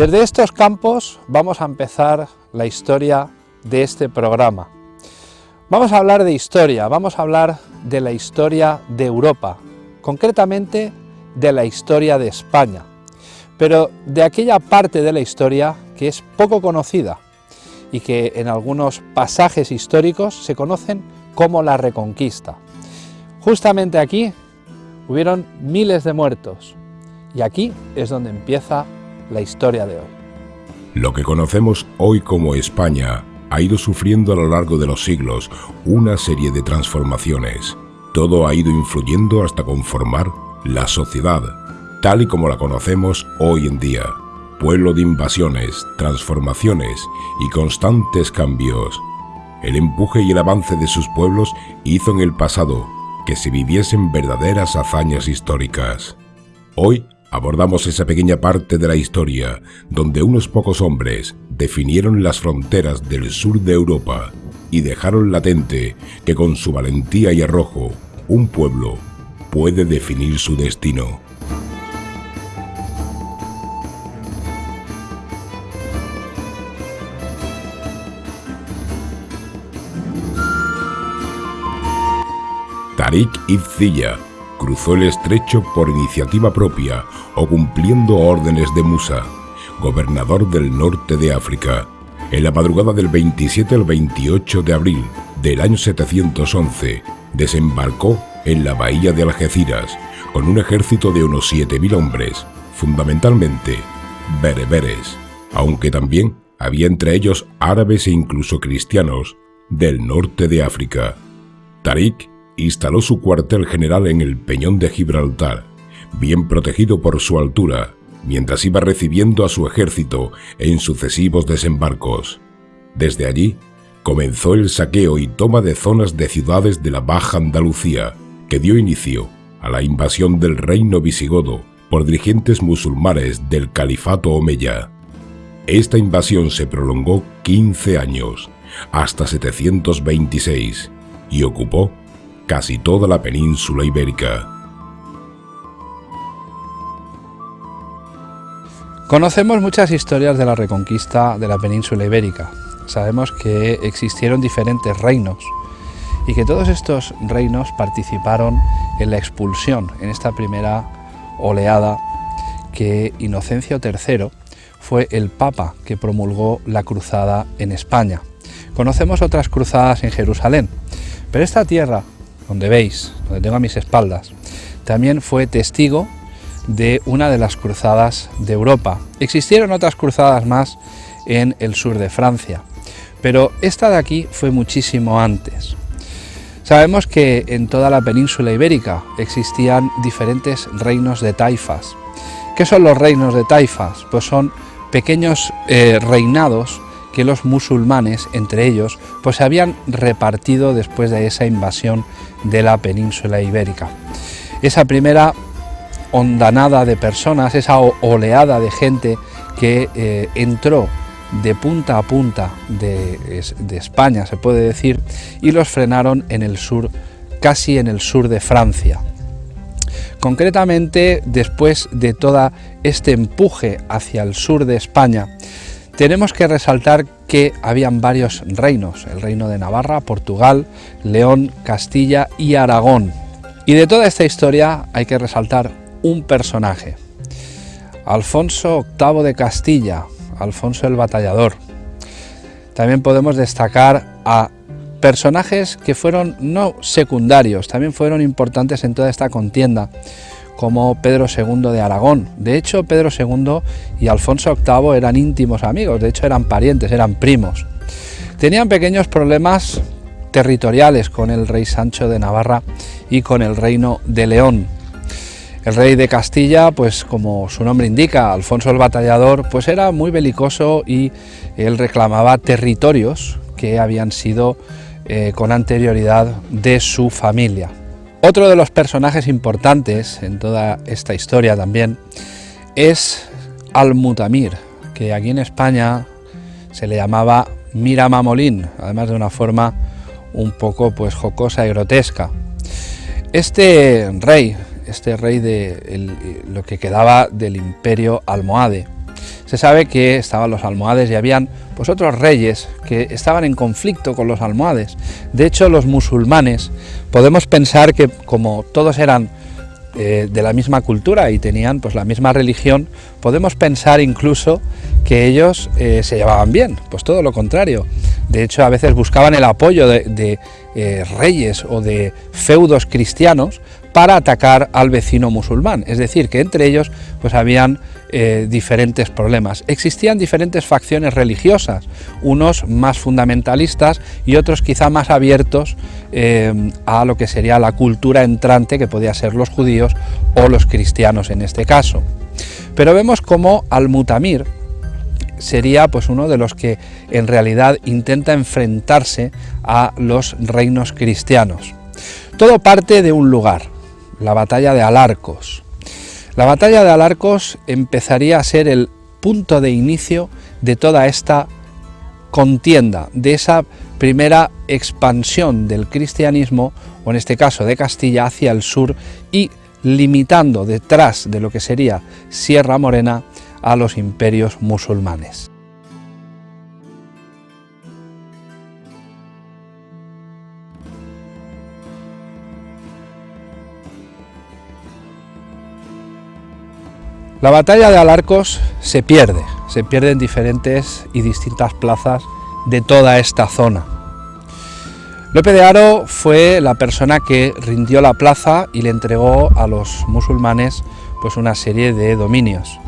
Desde estos campos vamos a empezar la historia de este programa. Vamos a hablar de historia, vamos a hablar de la historia de Europa, concretamente de la historia de España, pero de aquella parte de la historia que es poco conocida y que en algunos pasajes históricos se conocen como la Reconquista. Justamente aquí hubieron miles de muertos y aquí es donde empieza la historia de hoy. Lo que conocemos hoy como España ha ido sufriendo a lo largo de los siglos una serie de transformaciones. Todo ha ido influyendo hasta conformar la sociedad, tal y como la conocemos hoy en día. Pueblo de invasiones, transformaciones y constantes cambios. El empuje y el avance de sus pueblos hizo en el pasado que se viviesen verdaderas hazañas históricas. Hoy abordamos esa pequeña parte de la historia donde unos pocos hombres definieron las fronteras del sur de Europa y dejaron latente que con su valentía y arrojo un pueblo puede definir su destino. Tariq Ibn cruzó el estrecho por iniciativa propia o cumpliendo órdenes de Musa, gobernador del norte de África, en la madrugada del 27 al 28 de abril del año 711, desembarcó en la bahía de Algeciras con un ejército de unos 7.000 hombres, fundamentalmente bereberes, aunque también había entre ellos árabes e incluso cristianos del norte de África. Tariq instaló su cuartel general en el Peñón de Gibraltar, bien protegido por su altura, mientras iba recibiendo a su ejército en sucesivos desembarcos. Desde allí, comenzó el saqueo y toma de zonas de ciudades de la Baja Andalucía, que dio inicio a la invasión del reino visigodo por dirigentes musulmanes del califato omeya. Esta invasión se prolongó 15 años, hasta 726, y ocupó casi toda la península ibérica. Conocemos muchas historias de la reconquista de la península ibérica. Sabemos que existieron diferentes reinos y que todos estos reinos participaron en la expulsión, en esta primera oleada que Inocencio III fue el papa que promulgó la cruzada en España. Conocemos otras cruzadas en Jerusalén, pero esta tierra donde veis, donde tengo a mis espaldas, también fue testigo de una de las cruzadas de Europa. Existieron otras cruzadas más en el sur de Francia, pero esta de aquí fue muchísimo antes. Sabemos que en toda la península ibérica existían diferentes reinos de taifas. ¿Qué son los reinos de taifas? Pues son pequeños eh, reinados que los musulmanes, entre ellos, pues se habían repartido después de esa invasión de la península ibérica. Esa primera ondanada de personas, esa oleada de gente que eh, entró de punta a punta de, de, España, se puede decir, y los frenaron en el sur, casi en el sur de Francia. Concretamente, después de todo este empuje hacia el sur de España, tenemos que resaltar que habían varios reinos, el reino de Navarra, Portugal, León, Castilla y Aragón. Y de toda esta historia hay que resaltar un personaje, Alfonso VIII de Castilla, Alfonso el Batallador. También podemos destacar a personajes que fueron no secundarios, también fueron importantes en toda esta contienda, como Pedro II de Aragón. De hecho, Pedro II y Alfonso VIII eran íntimos amigos, de hecho eran parientes, eran primos. Tenían pequeños problemas territoriales con el rey Sancho de Navarra y con el reino de León. El rey de Castilla, pues como su nombre indica, Alfonso el Batallador, pues era muy belicoso y él reclamaba territorios que habían sido eh, con anterioridad de su familia. Otro de los personajes importantes en toda esta historia también es Al-Mutamir, que aquí en España se le llamaba Miramamolín, además de una forma un poco pues jocosa y grotesca. Este rey, este rey de lo que quedaba del imperio almohade, Se sabe que estaban los almohades y habían pues otros reyes que estaban en conflicto con los almohades. De hecho, los musulmanes podemos pensar que como todos eran eh, de la misma cultura y tenían pues la misma religión, podemos pensar incluso que ellos eh, se llevaban bien, pues todo lo contrario. De hecho, a veces buscaban el apoyo de, eh, reyes o de feudos cristianos para atacar al vecino musulmán. Es decir, que entre ellos pues habían eh, diferentes problemas. Existían diferentes facciones religiosas, unos más fundamentalistas y otros quizá más abiertos eh, a lo que sería la cultura entrante que podía ser los judíos o los cristianos en este caso. Pero vemos como Al-Mutamir sería pues uno de los que en realidad intenta enfrentarse a los reinos cristianos. Todo parte de un lugar, la batalla de Alarcos. La batalla de Alarcos empezaría a ser el punto de inicio de toda esta contienda, de esa primera expansión del cristianismo, o en este caso de Castilla, hacia el sur y limitando detrás de lo que sería Sierra Morena a los imperios musulmanes. La batalla de Alarcos se pierde, se pierde en diferentes y distintas plazas de toda esta zona. Lope de Aro fue la persona que rindió la plaza y le entregó a los musulmanes pues una serie de dominios.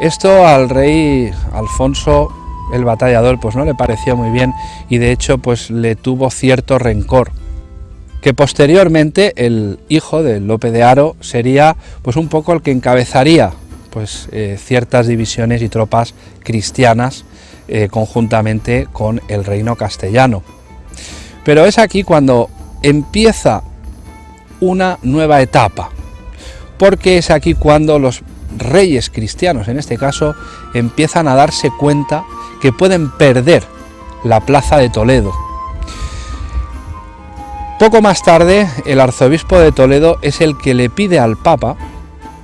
Esto al rey Alfonso el batallador pues no le pareció muy bien y de hecho pues le tuvo cierto rencor que posteriormente el hijo de Lope de Aro sería pues un poco el que encabezaría pues, eh, ciertas divisiones y tropas cristianas eh, conjuntamente con el reino castellano. Pero es aquí cuando empieza una nueva etapa, porque es aquí cuando los reyes cristianos, en este caso, empiezan a darse cuenta que pueden perder la plaza de Toledo. Poco más tarde, el arzobispo de Toledo es el que le pide al Papa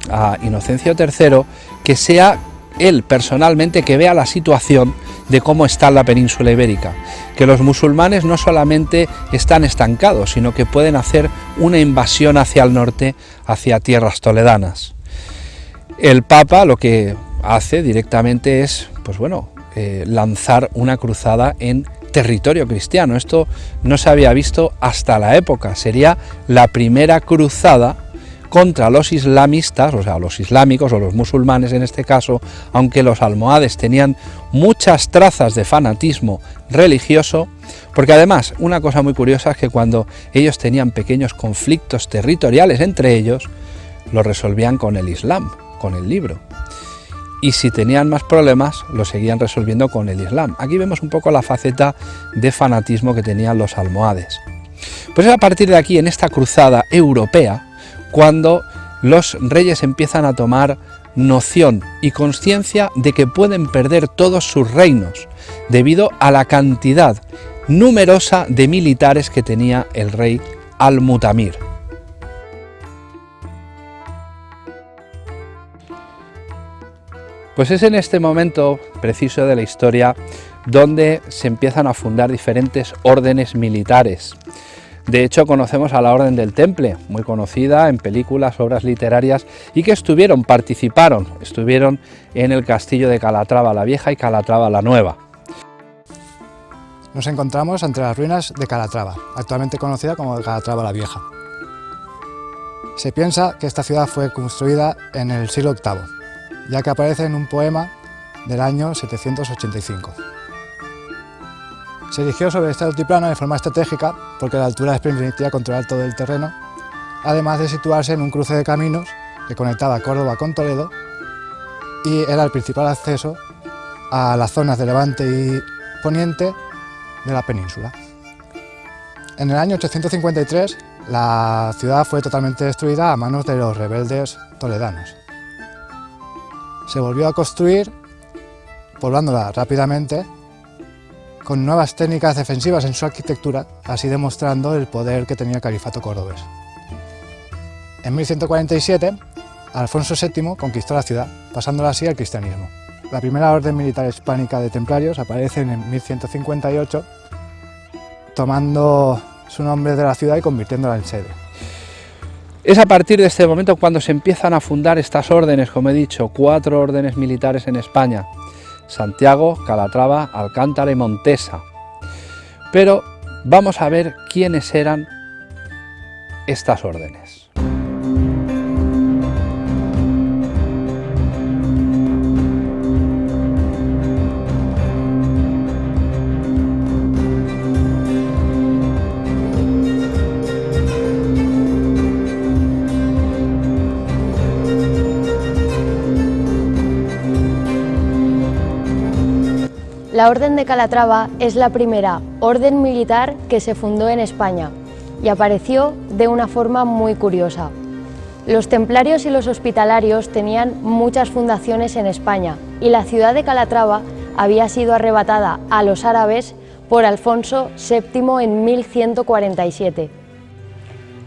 a Inocencio III que sea él personalmente que vea la situación de cómo está la península ibérica, que los musulmanes no solamente están estancados, sino que pueden hacer una invasión hacia el norte, hacia tierras toledanas. El Papa lo que hace directamente es, pues bueno, eh, lanzar una cruzada en territorio cristiano. Esto no se había visto hasta la época, sería la primera cruzada contra los islamistas, o sea, los islámicos o los musulmanes en este caso, aunque los almohades tenían muchas trazas de fanatismo religioso, porque además una cosa muy curiosa es que cuando ellos tenían pequeños conflictos territoriales entre ellos, lo resolvían con el Islam, con el libro. Y si tenían más problemas, lo seguían resolviendo con el Islam. Aquí vemos un poco la faceta de fanatismo que tenían los almohades. Pues es a partir de aquí, en esta cruzada europea, cuando los reyes empiezan a tomar noción y conciencia de que pueden perder todos sus reinos debido a la cantidad numerosa de militares que tenía el rey Al-Mutamir. Pues es en este momento preciso de la historia donde se empiezan a fundar diferentes órdenes militares. De hecho, conocemos a la Orden del Temple, muy conocida en películas, obras literarias, y que estuvieron, participaron, estuvieron en el castillo de Calatrava la Vieja y Calatrava la Nueva. Nos encontramos entre las ruinas de Calatrava, actualmente conocida como Calatrava la Vieja. Se piensa que esta ciudad fue construida en el siglo VIII, ya que aparece en un poema del año 785. Se erigió sobre este altiplano de forma estratégica porque la altura les permitía controlar todo el terreno, además de situarse en un cruce de caminos que conectaba Córdoba con Toledo y era el principal acceso a las zonas de Levante y Poniente de la península. En el año 853 la ciudad fue totalmente destruida a manos de los rebeldes toledanos. Se volvió a construir, poblándola rápidamente con nuevas técnicas defensivas en su arquitectura, así demostrando el poder que tenía el califato cordobés. En 1147, Alfonso VII conquistó la ciudad, pasándola así al cristianismo. La primera orden militar hispánica de templarios aparece en 1158, tomando su nombre de la ciudad y convirtiéndola en sede. Es a partir de este momento cuando se empiezan a fundar estas órdenes, como he dicho, cuatro órdenes militares en España. Santiago, Calatrava, Alcántara y Montesa. Pero vamos a ver quiénes eran estas órdenes. La Orden de Calatrava es la primera orden militar que se fundó en España y apareció de una forma muy curiosa. Los templarios y los hospitalarios tenían muchas fundaciones en España y la ciudad de Calatrava había sido arrebatada a los árabes por Alfonso VII en 1147.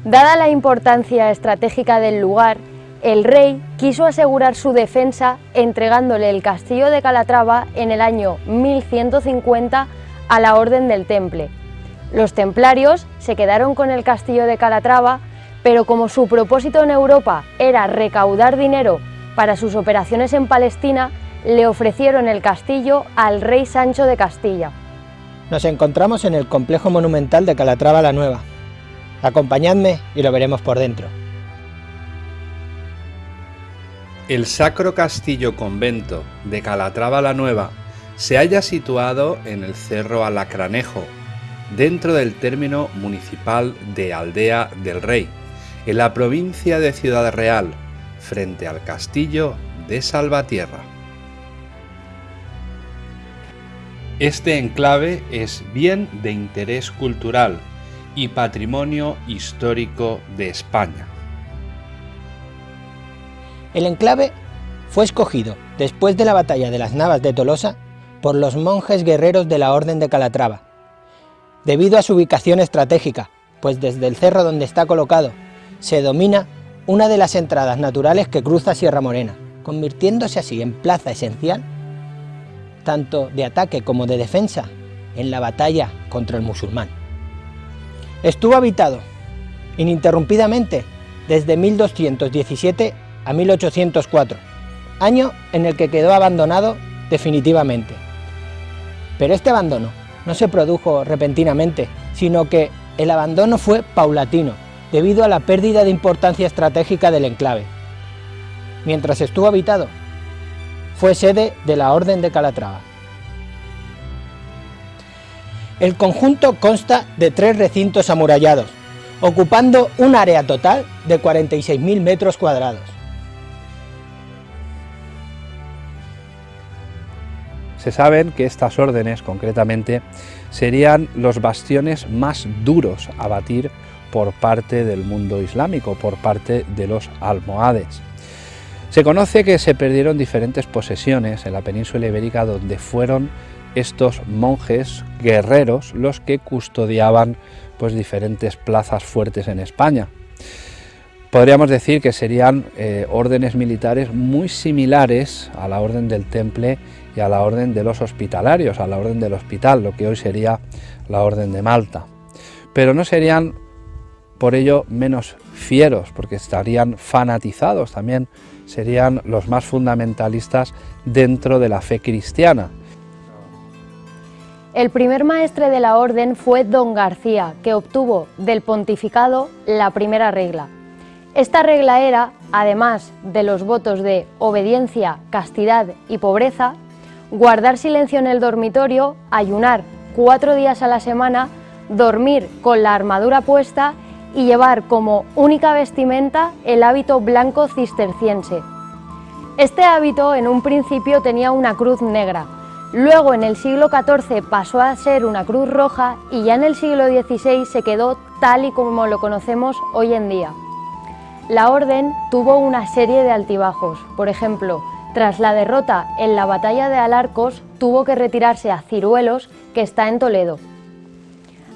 Dada la importancia estratégica del lugar, el rey quiso asegurar su defensa entregándole el castillo de Calatrava en el año 1150 a la Orden del Temple. Los templarios se quedaron con el castillo de Calatrava, pero como su propósito en Europa era recaudar dinero para sus operaciones en Palestina, le ofrecieron el castillo al rey Sancho de Castilla. Nos encontramos en el complejo monumental de Calatrava la Nueva. Acompañadme y lo veremos por dentro. El Sacro Castillo Convento de Calatrava la Nueva se halla situado en el Cerro Alacranejo, dentro del término municipal de Aldea del Rey, en la provincia de Ciudad Real, frente al castillo de Salvatierra. Este enclave es bien de interés cultural y patrimonio histórico de España. El enclave fue escogido después de la batalla de las Navas de Tolosa por los monjes guerreros de la Orden de Calatrava, debido a su ubicación estratégica, pues desde el cerro donde está colocado se domina una de las entradas naturales que cruza Sierra Morena, convirtiéndose así en plaza esencial, tanto de ataque como de defensa, en la batalla contra el musulmán. Estuvo habitado ininterrumpidamente desde 1217 a 1804, año en el que quedó abandonado definitivamente. Pero este abandono no se produjo repentinamente, sino que el abandono fue paulatino, debido a la pérdida de importancia estratégica del enclave. Mientras estuvo habitado, fue sede de la Orden de Calatrava. El conjunto consta de tres recintos amurallados, ocupando un área total de 46.000 metros cuadrados. Se saben que estas órdenes, concretamente, serían los bastiones más duros a batir por parte del mundo islámico, por parte de los almohades. Se conoce que se perdieron diferentes posesiones en la península ibérica donde fueron estos monjes guerreros los que custodiaban pues, diferentes plazas fuertes en España. Podríamos decir que serían eh, órdenes militares muy similares a la orden del Temple y a la orden de los hospitalarios, a la orden del hospital, lo que hoy sería la orden de Malta. Pero no serían por ello menos fieros, porque estarían fanatizados, también serían los más fundamentalistas dentro de la fe cristiana. El primer maestre de la orden fue don García, que obtuvo del pontificado la primera regla. Esta regla era, además de los votos de obediencia, castidad y pobreza, guardar silencio en el dormitorio, ayunar cuatro días a la semana, dormir con la armadura puesta y llevar como única vestimenta el hábito blanco cisterciense. Este hábito en un principio tenía una cruz negra, luego en el siglo XIV pasó a ser una cruz roja y ya en el siglo XVI se quedó tal y como lo conocemos hoy en día. La orden tuvo una serie de altibajos, por ejemplo, tras la derrota en la batalla de Alarcos, tuvo que retirarse a Ciruelos, que está en Toledo.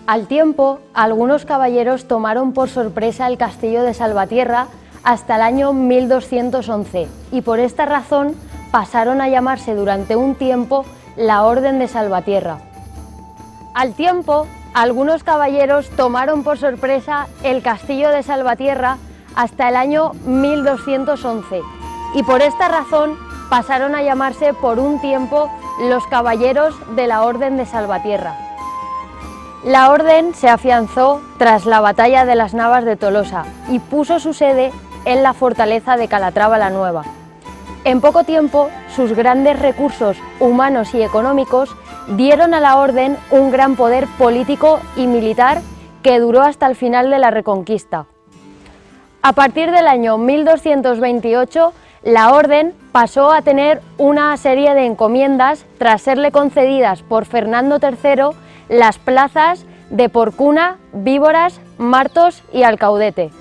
Al tiempo, algunos caballeros tomaron por sorpresa el castillo de Salvatierra hasta el año 1211 y por esta razón pasaron a llamarse durante un tiempo la Orden de Salvatierra. Al tiempo, algunos caballeros tomaron por sorpresa el castillo de Salvatierra hasta el año 1211 y por esta razón pasaron a llamarse por un tiempo los caballeros de la Orden de Salvatierra. La orden se afianzó tras la batalla de las Navas de Tolosa y puso su sede en la fortaleza de Calatrava la Nueva. En poco tiempo, sus grandes recursos humanos y económicos dieron a la orden un gran poder político y militar que duró hasta el final de la Reconquista. A partir del año 1228, la orden pasó a tener una serie de encomiendas tras serle concedidas por Fernando III las plazas de Porcuna, Víboras, Martos y Alcaudete.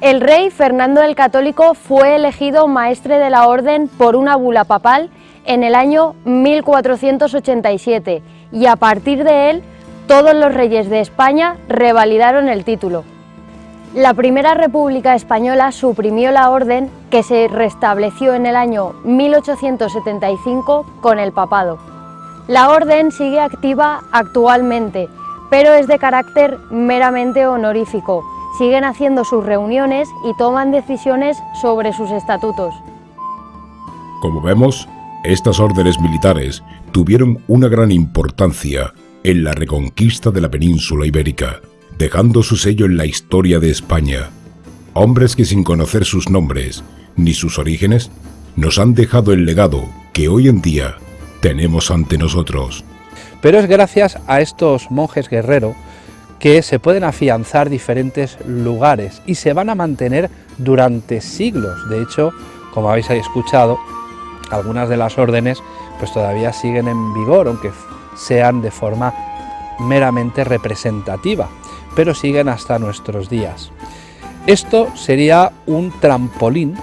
El rey Fernando el Católico fue elegido maestre de la orden por una bula papal en el año 1487 y a partir de él todos los reyes de España revalidaron el título. La Primera República Española suprimió la orden que se restableció en el año 1875 con el papado. La orden sigue activa actualmente, pero es de carácter meramente honorífico. Siguen haciendo sus reuniones y toman decisiones sobre sus estatutos. Como vemos, estas órdenes militares tuvieron una gran importancia en la reconquista de la península ibérica dejando su sello en la historia de España. Hombres que sin conocer sus nombres ni sus orígenes, nos han dejado el legado que hoy en día tenemos ante nosotros. Pero es gracias a estos monjes guerreros que se pueden afianzar diferentes lugares y se van a mantener durante siglos. De hecho, como habéis escuchado, algunas de las órdenes pues todavía siguen en vigor, aunque sean de forma meramente representativa pero siguen hasta nuestros días. Esto sería un trampolín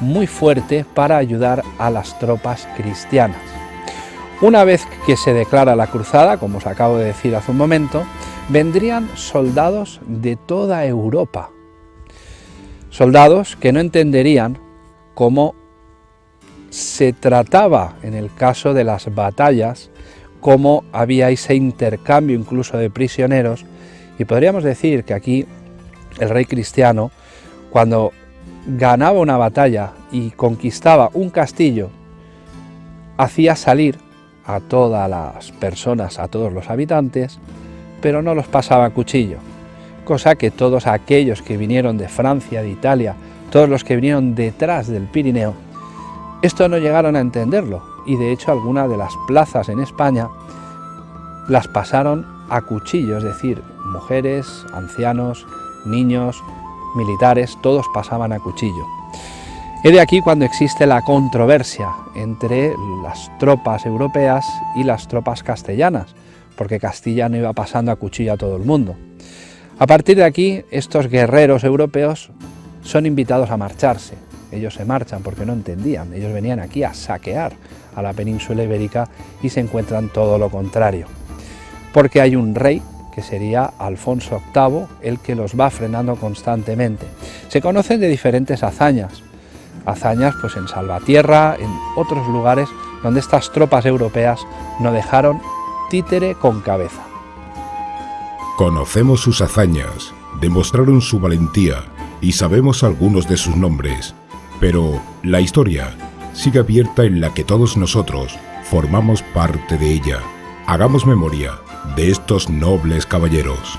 muy fuerte para ayudar a las tropas cristianas. Una vez que se declara la cruzada, como os acabo de decir hace un momento, vendrían soldados de toda Europa. Soldados que no entenderían cómo se trataba en el caso de las batallas, cómo había ese intercambio incluso de prisioneros y podríamos decir que aquí el rey cristiano, cuando ganaba una batalla y conquistaba un castillo, hacía salir a todas las personas, a todos los habitantes, pero no los pasaba a cuchillo, cosa que todos aquellos que vinieron de Francia, de Italia, todos los que vinieron detrás del Pirineo, esto no llegaron a entenderlo. Y de hecho algunas de las plazas en España las pasaron a cuchillo, es decir, mujeres, ancianos, niños, militares, todos pasaban a cuchillo. He de aquí cuando existe la controversia entre las tropas europeas y las tropas castellanas, porque Castilla no iba pasando a cuchillo a todo el mundo. A partir de aquí, estos guerreros europeos son invitados a marcharse. Ellos se marchan porque no entendían, ellos venían aquí a saquear a la península ibérica y se encuentran todo lo contrario. Porque hay un rey que sería Alfonso VIII, el que los va frenando constantemente. Se conocen de diferentes hazañas, hazañas pues en Salvatierra, en otros lugares donde estas tropas europeas no dejaron títere con cabeza. Conocemos sus hazañas, demostraron su valentía y sabemos algunos de sus nombres, pero la historia sigue abierta en la que todos nosotros formamos parte de ella. Hagamos memoria de estos nobles caballeros.